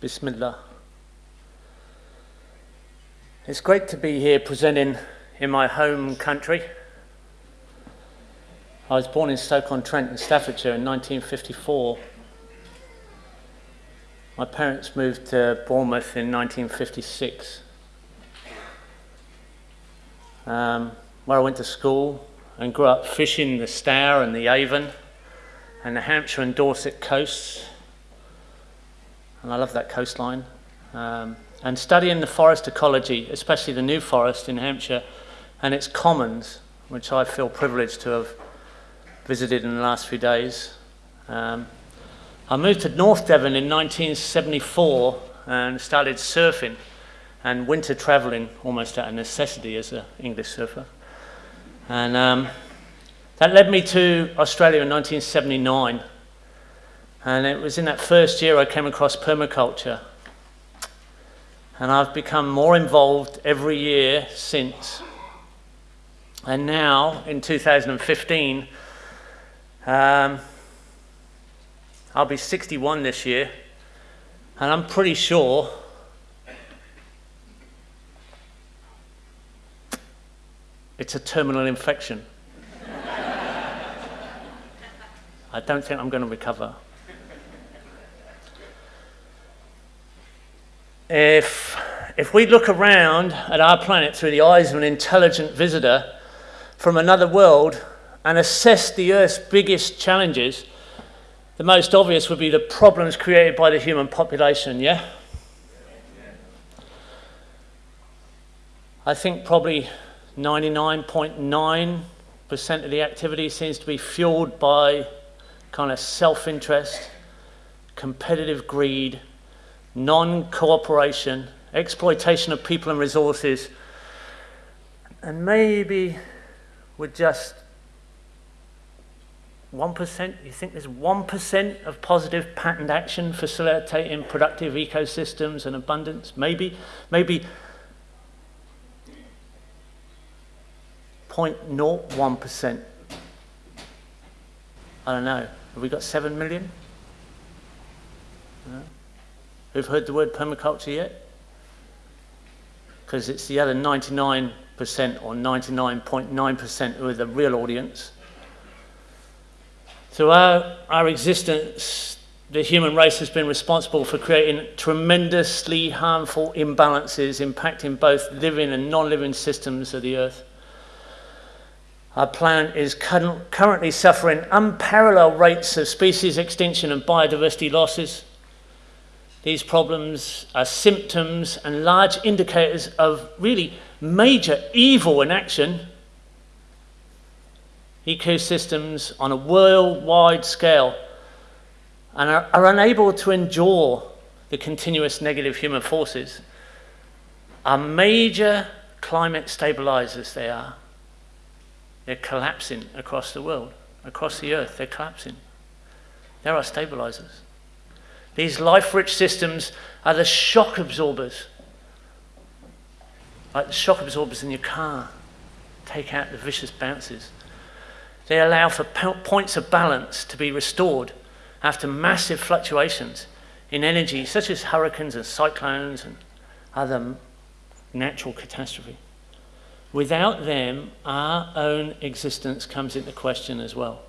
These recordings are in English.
Bismillah. It's great to be here presenting in my home country. I was born in Stoke-on-Trent in Staffordshire in 1954. My parents moved to Bournemouth in 1956, um, where I went to school and grew up fishing the Stour and the Avon and the Hampshire and Dorset coasts and I love that coastline. Um, and studying the forest ecology, especially the New Forest in Hampshire and its commons, which I feel privileged to have visited in the last few days. Um, I moved to North Devon in 1974 and started surfing and winter travelling almost out of necessity as an English surfer. And um, that led me to Australia in 1979 and it was in that first year I came across permaculture. And I've become more involved every year since. And now, in 2015, um, I'll be 61 this year, and I'm pretty sure it's a terminal infection. I don't think I'm going to recover. if, if we look around at our planet through the eyes of an intelligent visitor from another world and assess the Earth's biggest challenges, the most obvious would be the problems created by the human population, yeah? I think probably 99.9% of the activity seems to be fueled by kind of self-interest, competitive greed, non-cooperation, exploitation of people and resources, and maybe with just 1%, you think there's 1% of positive patterned action facilitating productive ecosystems and abundance? Maybe, maybe 0.01%. I don't know. Have we got 7 million? No who've heard the word permaculture yet? Because it's the other 99% or 99.9% who are the real audience. Through our, our existence, the human race has been responsible for creating tremendously harmful imbalances impacting both living and non-living systems of the earth. Our planet is currently suffering unparalleled rates of species extinction and biodiversity losses. These problems are symptoms and large indicators of really major evil in action. Ecosystems on a worldwide scale and are, are unable to endure the continuous negative human forces are major climate stabilizers they are. They're collapsing across the world, across the earth, they're collapsing. There are stabilizers. These life-rich systems are the shock absorbers. Like the shock absorbers in your car. Take out the vicious bounces. They allow for points of balance to be restored after massive fluctuations in energy, such as hurricanes and cyclones and other natural catastrophe. Without them, our own existence comes into question as well.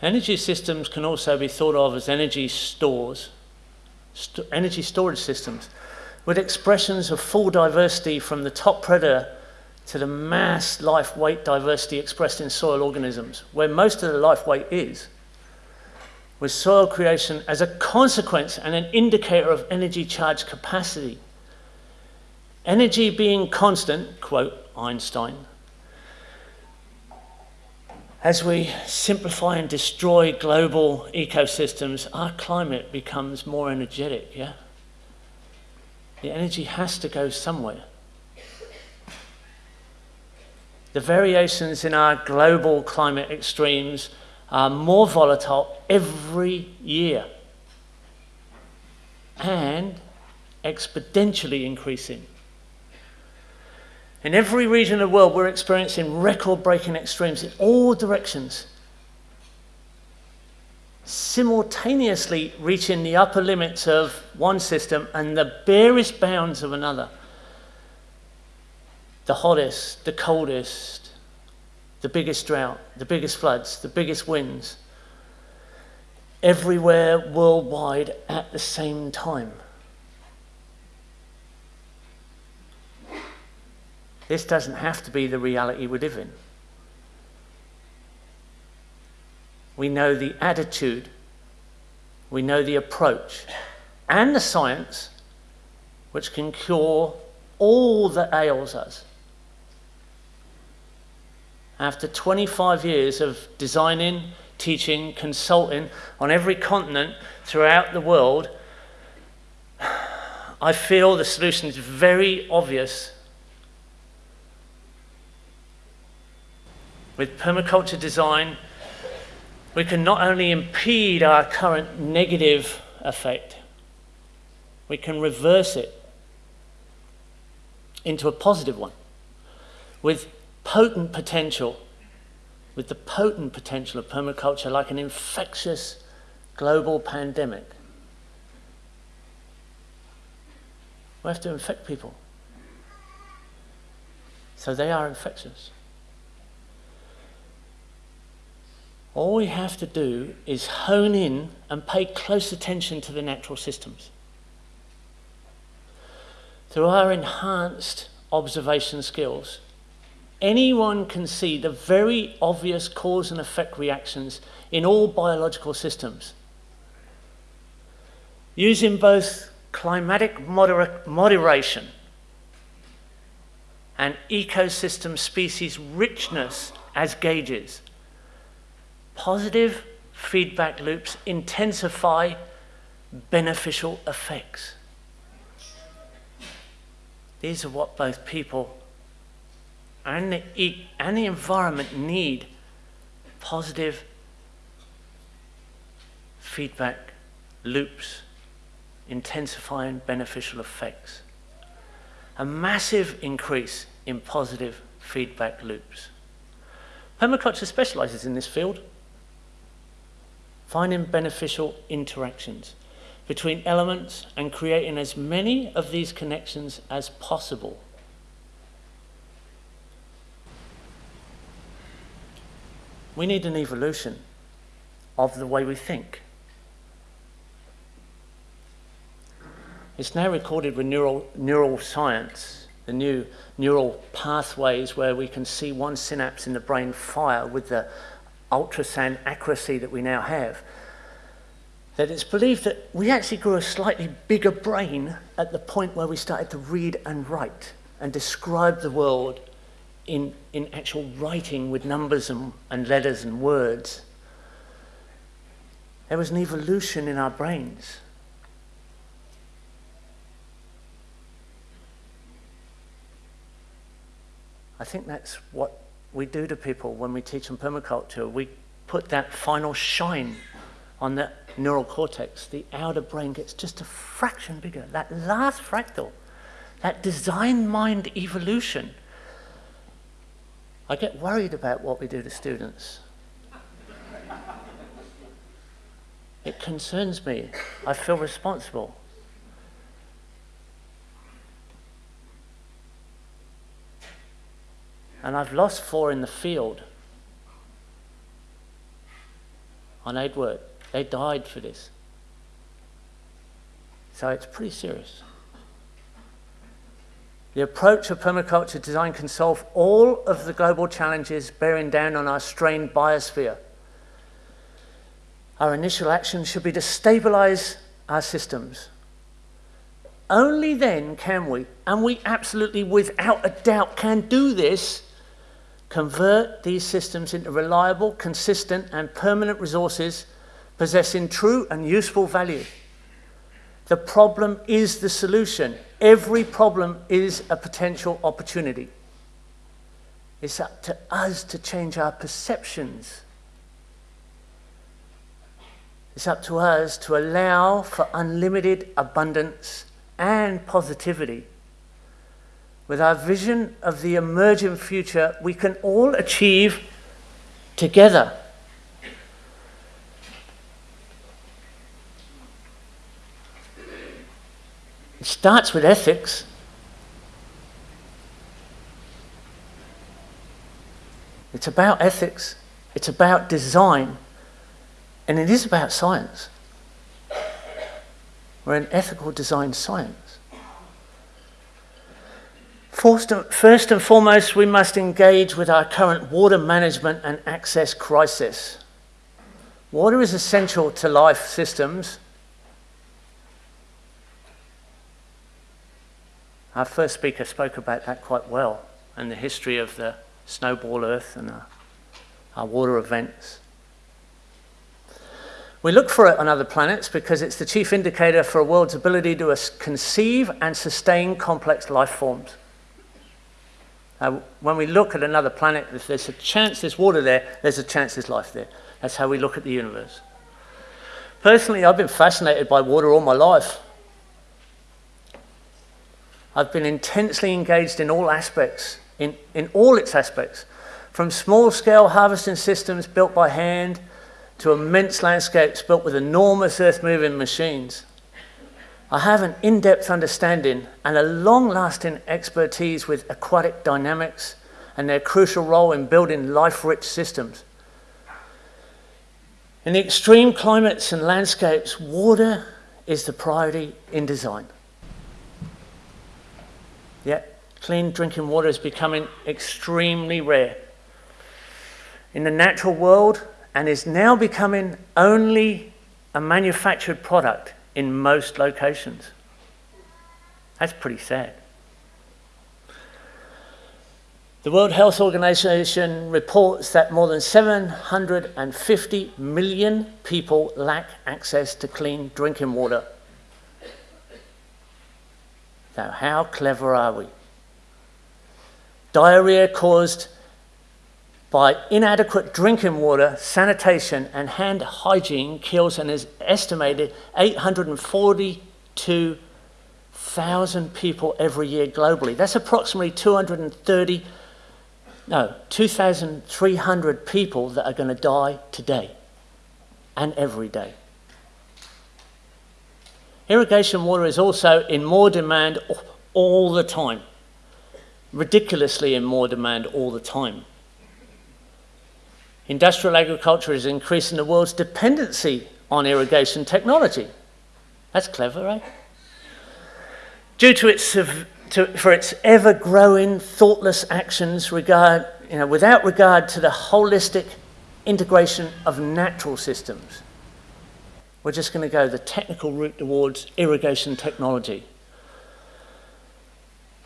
Energy systems can also be thought of as energy stores, st energy storage systems, with expressions of full diversity from the top predator to the mass life weight diversity expressed in soil organisms, where most of the life weight is, with soil creation as a consequence and an indicator of energy charge capacity. Energy being constant, quote Einstein, as we simplify and destroy global ecosystems, our climate becomes more energetic, yeah? The energy has to go somewhere. The variations in our global climate extremes are more volatile every year. and exponentially increasing. In every region of the world, we're experiencing record breaking extremes in all directions, simultaneously reaching the upper limits of one system and the barest bounds of another. The hottest, the coldest, the biggest drought, the biggest floods, the biggest winds, everywhere worldwide at the same time. This doesn't have to be the reality we live in. We know the attitude, we know the approach, and the science which can cure all that ails us. After 25 years of designing, teaching, consulting on every continent throughout the world, I feel the solution is very obvious. With permaculture design, we can not only impede our current negative effect, we can reverse it into a positive one. With potent potential, with the potent potential of permaculture like an infectious global pandemic. We have to infect people. So they are infectious. All we have to do is hone in and pay close attention to the natural systems. Through our enhanced observation skills, anyone can see the very obvious cause and effect reactions in all biological systems. Using both climatic moder moderation and ecosystem species richness as gauges, Positive feedback loops intensify beneficial effects. These are what both people and the, and the environment need positive feedback loops intensifying beneficial effects. A massive increase in positive feedback loops. Permaculture specializes in this field finding beneficial interactions between elements and creating as many of these connections as possible. We need an evolution of the way we think. It's now recorded with neural, neural science, the new neural pathways where we can see one synapse in the brain fire with the ultrasound accuracy that we now have, that it's believed that we actually grew a slightly bigger brain at the point where we started to read and write and describe the world in, in actual writing with numbers and, and letters and words. There was an evolution in our brains. I think that's what we do to people when we teach them permaculture. We put that final shine on the neural cortex. The outer brain gets just a fraction bigger. That last fractal, that design mind evolution. I get worried about what we do to students. It concerns me. I feel responsible. And I've lost four in the field on work. They died for this. So it's pretty serious. The approach of permaculture design can solve all of the global challenges bearing down on our strained biosphere. Our initial action should be to stabilize our systems. Only then can we, and we absolutely without a doubt can do this, convert these systems into reliable, consistent, and permanent resources possessing true and useful value. The problem is the solution. Every problem is a potential opportunity. It's up to us to change our perceptions. It's up to us to allow for unlimited abundance and positivity. With our vision of the emerging future, we can all achieve together. It starts with ethics. It's about ethics, it's about design, and it is about science. We're an ethical design science. First and foremost, we must engage with our current water management and access crisis. Water is essential to life systems Our first speaker spoke about that quite well and the history of the snowball earth and our, our water events. We look for it on other planets because it's the chief indicator for a world's ability to conceive and sustain complex life forms. Uh, when we look at another planet, if there's a chance there's water there, there's a chance there's life there. That's how we look at the universe. Personally, I've been fascinated by water all my life. I've been intensely engaged in all aspects, in, in all its aspects, from small-scale harvesting systems built by hand to immense landscapes built with enormous earth-moving machines. I have an in-depth understanding and a long-lasting expertise with aquatic dynamics and their crucial role in building life-rich systems. In the extreme climates and landscapes, water is the priority in design. Yet, clean drinking water is becoming extremely rare. In the natural world, and is now becoming only a manufactured product in most locations. That's pretty sad. The World Health Organization reports that more than 750 million people lack access to clean drinking water now, how clever are we? Diarrhea caused by inadequate drinking water, sanitation, and hand hygiene kills an is estimated 842,000 people every year globally. That's approximately 230, no, 2,300 people that are going to die today and every day. Irrigation water is also in more demand all the time, ridiculously in more demand all the time. Industrial agriculture is increasing the world's dependency on irrigation technology. That's clever, right? Due to its, to, for its ever-growing thoughtless actions regard, you know, without regard to the holistic integration of natural systems. We're just going to go the technical route towards irrigation technology.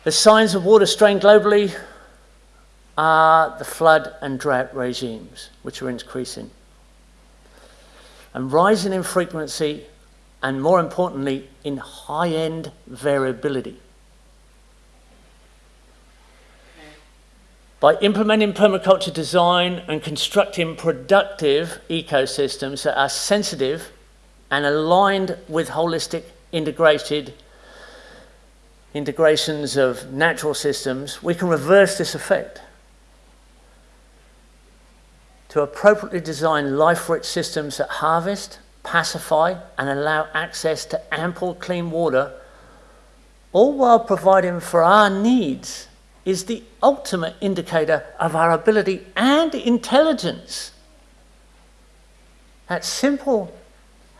The signs of water strain globally are the flood and drought regimes, which are increasing. And rising in frequency, and more importantly, in high-end variability. By implementing permaculture design and constructing productive ecosystems that are sensitive and aligned with holistic integrated integrations of natural systems, we can reverse this effect. To appropriately design life-rich systems that harvest, pacify, and allow access to ample clean water, all while providing for our needs, is the ultimate indicator of our ability and intelligence. That simple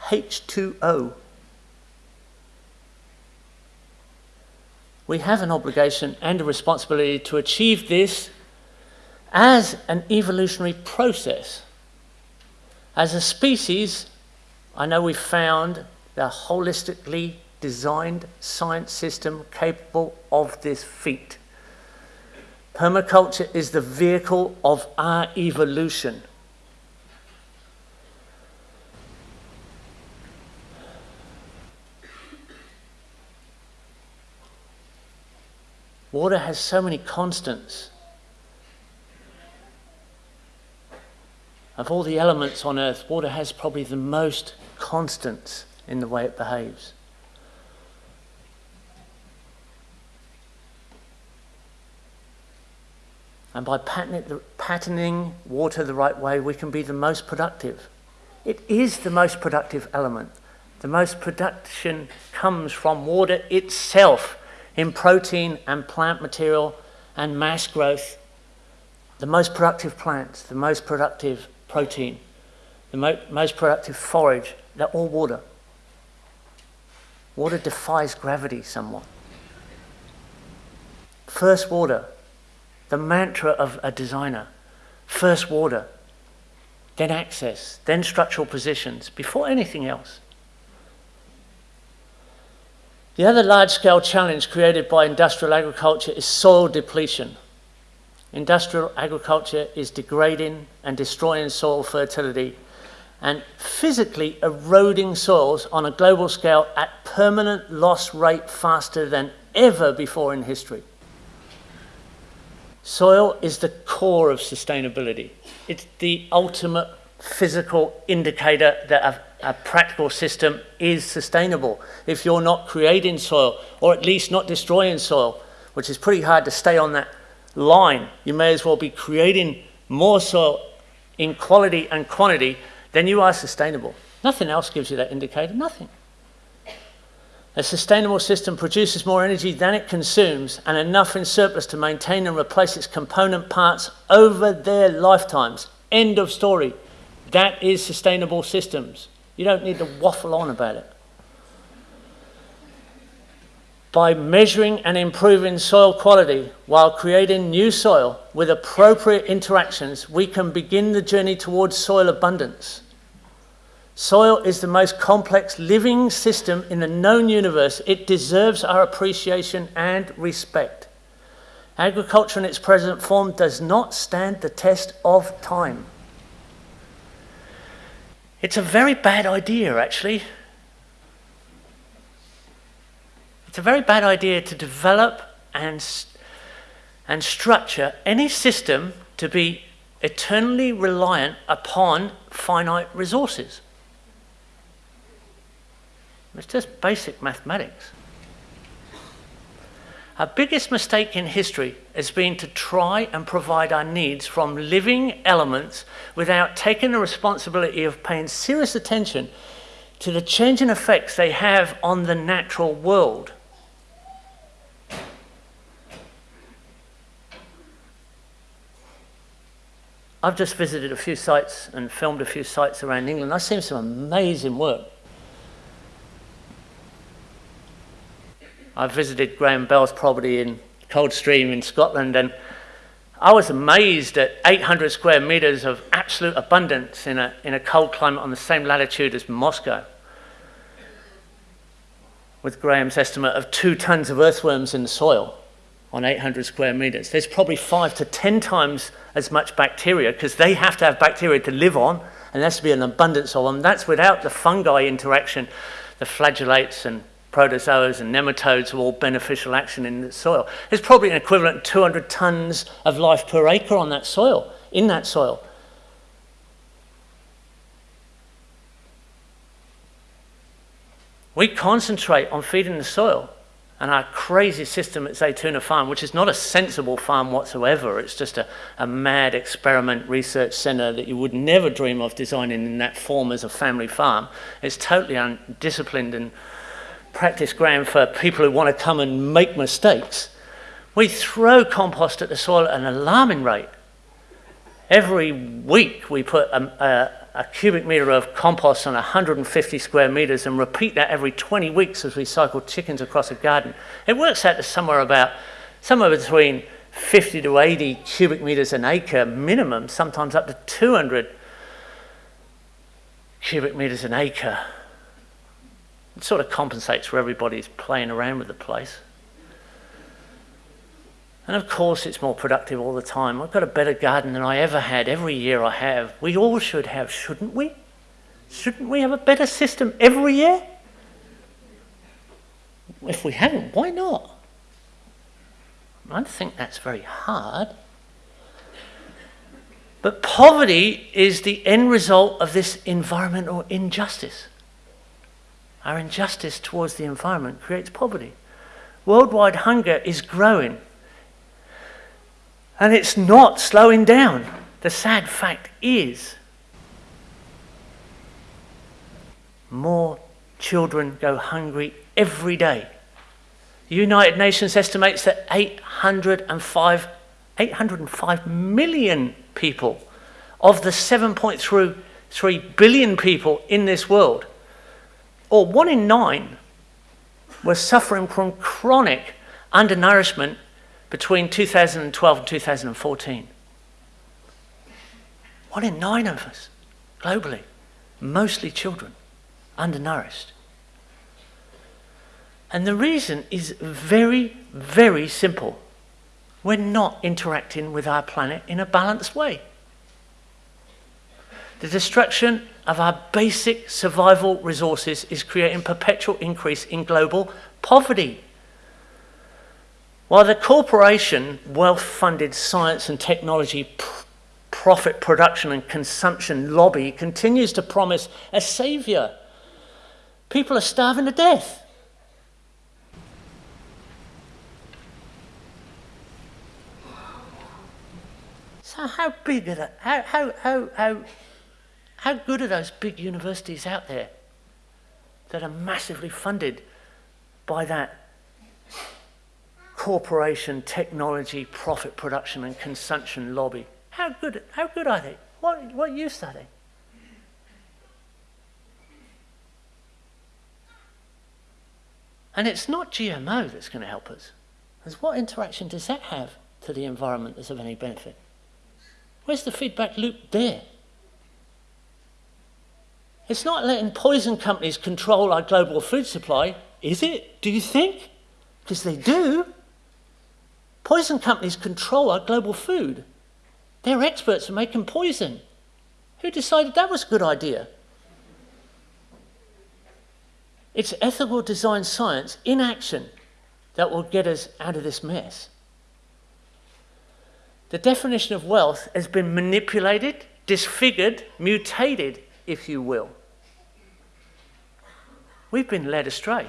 H2O. We have an obligation and a responsibility to achieve this as an evolutionary process. As a species, I know we've found the holistically designed science system capable of this feat. Permaculture is the vehicle of our evolution. Water has so many constants. Of all the elements on earth, water has probably the most constants in the way it behaves. And by patterning water the right way, we can be the most productive. It is the most productive element. The most production comes from water itself in protein and plant material and mass growth. The most productive plants, the most productive protein, the mo most productive forage, they're all water. Water defies gravity somewhat. First water, the mantra of a designer. First water, then access, then structural positions, before anything else. The other large-scale challenge created by industrial agriculture is soil depletion. Industrial agriculture is degrading and destroying soil fertility and physically eroding soils on a global scale at permanent loss rate faster than ever before in history. Soil is the core of sustainability. It's the ultimate physical indicator that a, a, practical system is sustainable. If you're not creating soil, or at least not destroying soil, which is pretty hard to stay on that line, you may as well be creating more soil in quality and quantity than you are sustainable. Nothing else gives you that indicator, nothing. A sustainable system produces more energy than it consumes and enough in surplus to maintain and replace its component parts over their lifetimes. End of story. That is sustainable systems. You don't need to waffle on about it. By measuring and improving soil quality while creating new soil with appropriate interactions, we can begin the journey towards soil abundance. Soil is the most complex living system in the known universe. It deserves our appreciation and respect. Agriculture in its present form does not stand the test of time. It's a very bad idea, actually. It's a very bad idea to develop and, and structure any system to be eternally reliant upon finite resources. It's just basic mathematics. Our biggest mistake in history has been to try and provide our needs from living elements without taking the responsibility of paying serious attention to the changing effects they have on the natural world. I've just visited a few sites and filmed a few sites around England. I've seen some amazing work. I visited Graham Bell's property in Coldstream in Scotland and I was amazed at 800 square meters of absolute abundance in a, in a cold climate on the same latitude as Moscow. With Graham's estimate of two tons of earthworms in the soil on 800 square meters. There's probably five to 10 times as much bacteria because they have to have bacteria to live on and there has to be an abundance of them. That's without the fungi interaction, the flagellates and protozoas and nematodes are all beneficial action in the soil. There's probably an equivalent 200 tons of life per acre on that soil, in that soil. We concentrate on feeding the soil and our crazy system at Zaytuna Farm, which is not a sensible farm whatsoever, it's just a, a mad experiment research center that you would never dream of designing in that form as a family farm. It's totally undisciplined and practice ground for people who want to come and make mistakes. We throw compost at the soil at an alarming rate. Every week we put a, a, a cubic meter of compost on 150 square meters and repeat that every 20 weeks as we cycle chickens across a garden. It works out to somewhere about, somewhere between 50 to 80 cubic meters an acre minimum, sometimes up to 200 cubic meters an acre. It sort of compensates for everybody's playing around with the place. And of course, it's more productive all the time. I've got a better garden than I ever had. Every year I have. We all should have, shouldn't we? Shouldn't we have a better system every year? If we haven't, why not? I don't think that's very hard. But poverty is the end result of this environmental injustice. Our injustice towards the environment creates poverty. Worldwide hunger is growing. And it's not slowing down. The sad fact is, more children go hungry every day. The United Nations estimates that 805, 805 million people of the 7.3 billion people in this world, or one in nine, were suffering from chronic undernourishment between 2012 and 2014. One in nine of us, globally, mostly children, undernourished. And the reason is very, very simple. We're not interacting with our planet in a balanced way. The destruction of our basic survival resources is creating perpetual increase in global poverty. While the corporation, wealth-funded science and technology profit production and consumption lobby continues to promise a savior, people are starving to death. So how big are that? How, how, how, how, how good are those big universities out there that are massively funded by that corporation, technology, profit production and consumption lobby? How good, how good are they? What, what use are they? And it's not GMO that's going to help us. Because what interaction does that have to the environment that's of any benefit? Where's the feedback loop there? It's not letting poison companies control our global food supply, is it? Do you think? Because they do. Poison companies control our global food. They're experts at making poison. Who decided that was a good idea? It's ethical design science in action that will get us out of this mess. The definition of wealth has been manipulated, disfigured, mutated, if you will. We've been led astray.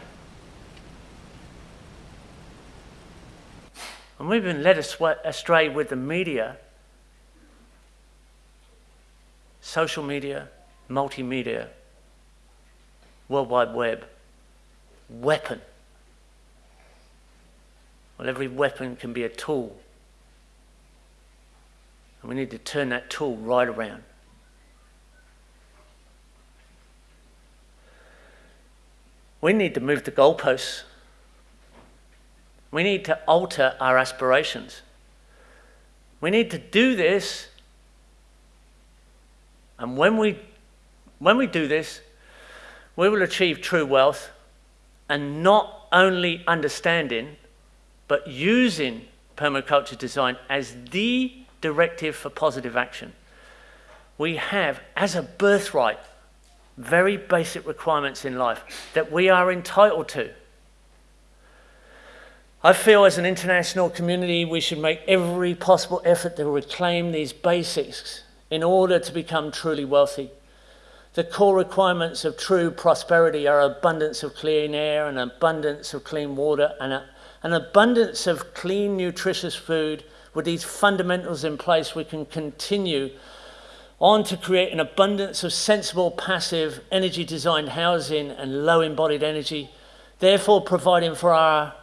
And we've been led astray with the media, social media, multimedia, World Wide Web, weapon. Well, every weapon can be a tool and we need to turn that tool right around. We need to move the goalposts. We need to alter our aspirations. We need to do this, and when we, when we do this, we will achieve true wealth and not only understanding, but using permaculture design as the directive for positive action. We have, as a birthright, very basic requirements in life that we are entitled to. I feel as an international community we should make every possible effort to reclaim these basics in order to become truly wealthy. The core requirements of true prosperity are abundance of clean air, an abundance of clean water, and a, an abundance of clean, nutritious food, with these fundamentals in place, we can continue on to create an abundance of sensible, passive, energy designed housing and low embodied energy, therefore providing for our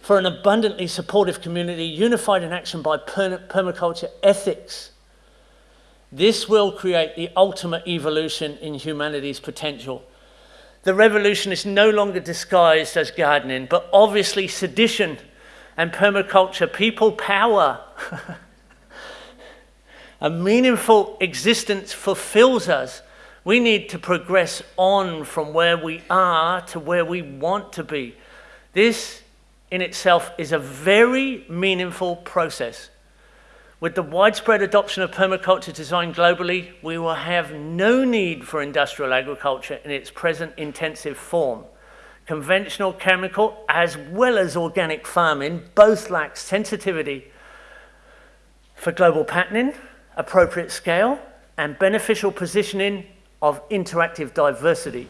for an abundantly supportive community unified in action by permaculture ethics. This will create the ultimate evolution in humanity's potential. The revolution is no longer disguised as gardening, but obviously sedition and permaculture, people power. a meaningful existence fulfills us. We need to progress on from where we are to where we want to be. This in itself is a very meaningful process. With the widespread adoption of permaculture design globally, we will have no need for industrial agriculture in its present intensive form. Conventional chemical as well as organic farming both lack sensitivity for global patterning, appropriate scale, and beneficial positioning of interactive diversity.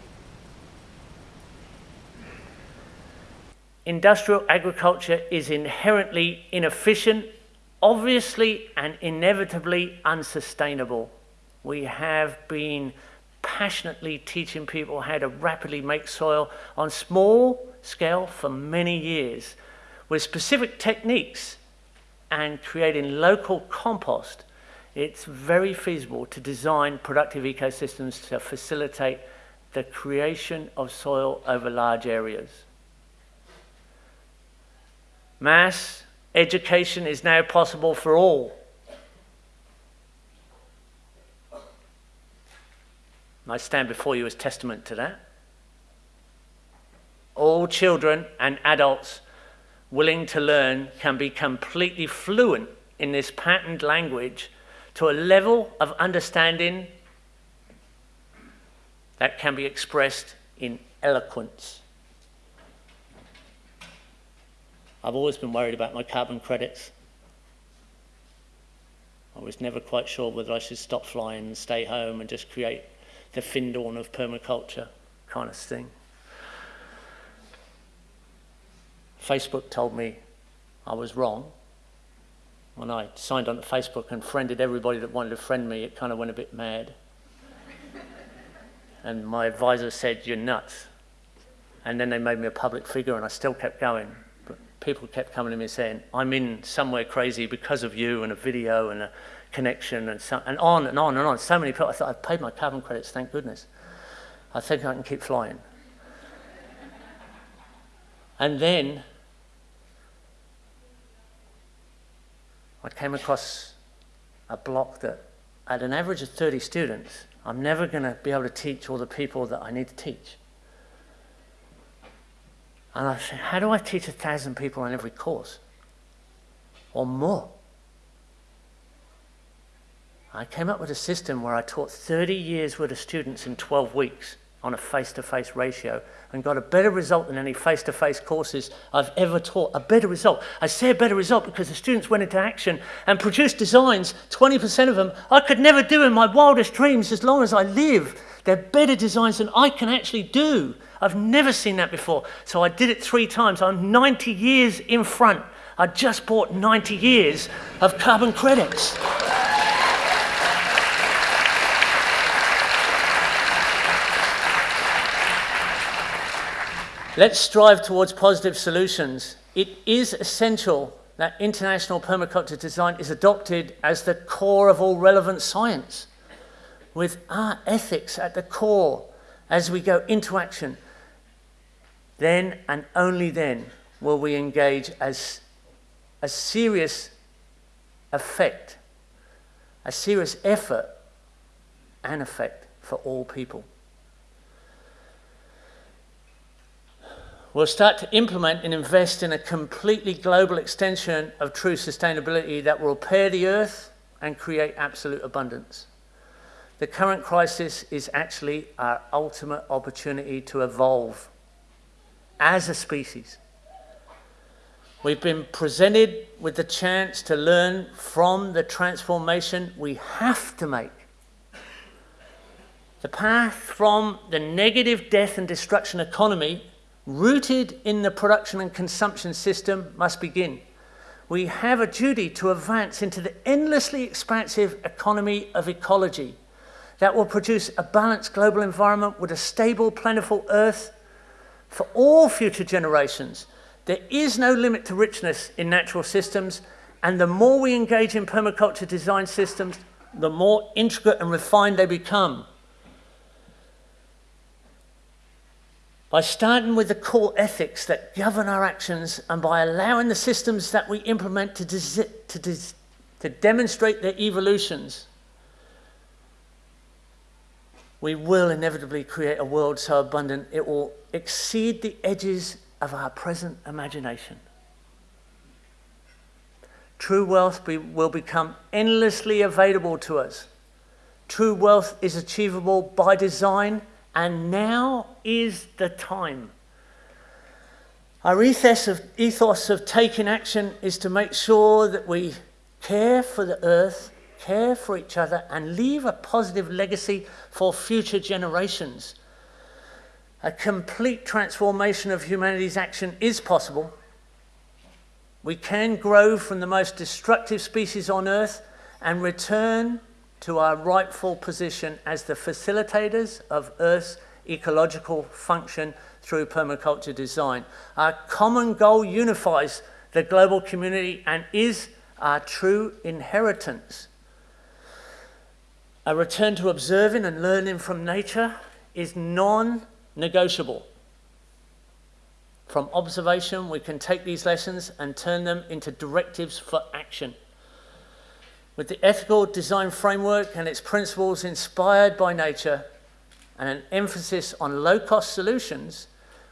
industrial agriculture is inherently inefficient, obviously and inevitably unsustainable. We have been passionately teaching people how to rapidly make soil on small scale for many years with specific techniques and creating local compost, it's very feasible to design productive ecosystems to facilitate the creation of soil over large areas. Mass education is now possible for all. I stand before you as testament to that. All children and adults willing to learn can be completely fluent in this patterned language to a level of understanding that can be expressed in eloquence. I've always been worried about my carbon credits. I was never quite sure whether I should stop flying and stay home and just create the Findhorn of permaculture kind of thing. Facebook told me I was wrong. When I signed on to Facebook and friended everybody that wanted to friend me, it kind of went a bit mad. and my advisor said, You're nuts. And then they made me a public figure, and I still kept going. But people kept coming to me saying, I'm in somewhere crazy because of you, and a video, and a connection, and, so, and on and on and on. So many people. I thought, I've paid my carbon credits, thank goodness. I think I can keep flying. and then I came across a block that at an average of 30 students, I'm never going to be able to teach all the people that I need to teach. And I said, how do I teach a thousand people on every course? Or more? I came up with a system where I taught 30 years worth of students in 12 weeks on a face-to-face ratio and got a better result than any face-to-face courses I've ever taught. A better result. I say a better result because the students went into action and produced designs, 20% of them, I could never do in my wildest dreams as long as I live. They're better designs than I can actually do. I've never seen that before. So I did it three times. I'm 90 years in front. I just bought 90 years of carbon credits. Let's strive towards positive solutions. It is essential that international permaculture design is adopted as the core of all relevant science, with our ethics at the core as we go into action. Then and only then will we engage as a serious effect, a serious effort and effect for all people. We'll start to implement and invest in a completely global extension of true sustainability that will repair the earth and create absolute abundance. The current crisis is actually our ultimate opportunity to evolve as a species. We've been presented with the chance to learn from the transformation we have to make. The path from the negative death and destruction economy rooted in the production and consumption system, must begin. We have a duty to advance into the endlessly expansive economy of ecology that will produce a balanced global environment with a stable, plentiful earth for all future generations. There is no limit to richness in natural systems, and the more we engage in permaculture design systems, the more intricate and refined they become. By starting with the core ethics that govern our actions and by allowing the systems that we implement to, to, to demonstrate their evolutions, we will inevitably create a world so abundant it will exceed the edges of our present imagination. True wealth be, will become endlessly available to us. True wealth is achievable by design and now is the time. Our ethos of, ethos of taking action is to make sure that we care for the earth, care for each other, and leave a positive legacy for future generations. A complete transformation of humanity's action is possible. We can grow from the most destructive species on Earth and return to our rightful position as the facilitators of Earth's ecological function through permaculture design. Our common goal unifies the global community and is our true inheritance. A return to observing and learning from nature is non-negotiable. From observation, we can take these lessons and turn them into directives for action. With the ethical design framework and its principles inspired by nature and an emphasis on low-cost solutions,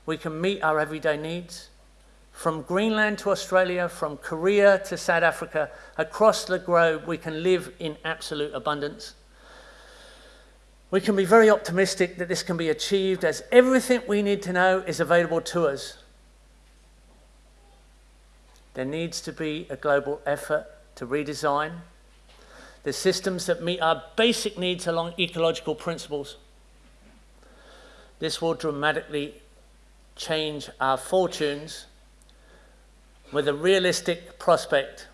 we can meet our everyday needs. From Greenland to Australia, from Korea to South Africa, across the globe, we can live in absolute abundance. We can be very optimistic that this can be achieved as everything we need to know is available to us. There needs to be a global effort to redesign the systems that meet our basic needs along ecological principles. This will dramatically change our fortunes with a realistic prospect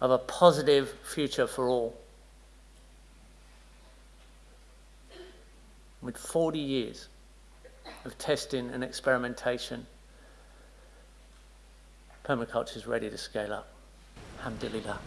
of a positive future for all. With 40 years of testing and experimentation, permaculture is ready to scale up. Alhamdulillah.